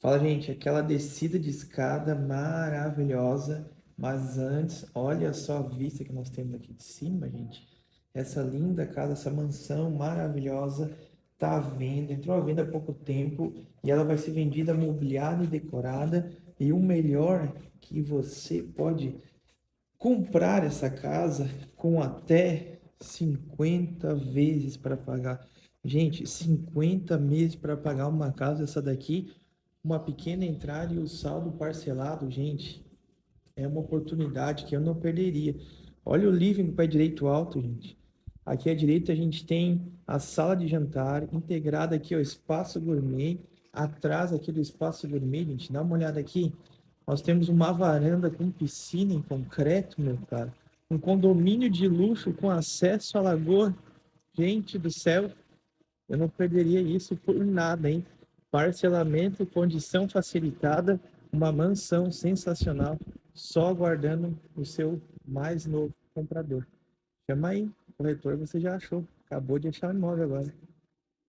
Fala, gente, aquela descida de escada maravilhosa, mas antes, olha só a vista que nós temos aqui de cima, gente. Essa linda casa, essa mansão maravilhosa, tá à venda, entrou à venda há pouco tempo e ela vai ser vendida mobiliada e decorada. E o melhor que você pode comprar essa casa com até 50 vezes para pagar. Gente, 50 meses para pagar uma casa essa daqui uma pequena entrada e o saldo parcelado, gente, é uma oportunidade que eu não perderia. Olha o living do pé direito alto, gente. Aqui à direita a gente tem a sala de jantar, integrada aqui ao espaço gourmet. Atrás aqui do espaço gourmet, gente, dá uma olhada aqui. Nós temos uma varanda com piscina em concreto, meu cara. Um condomínio de luxo com acesso à lagoa. Gente do céu, eu não perderia isso por nada, hein? Parcelamento, condição facilitada, uma mansão sensacional, só aguardando o seu mais novo comprador. Chama aí, corretor você já achou, acabou de achar o imóvel agora.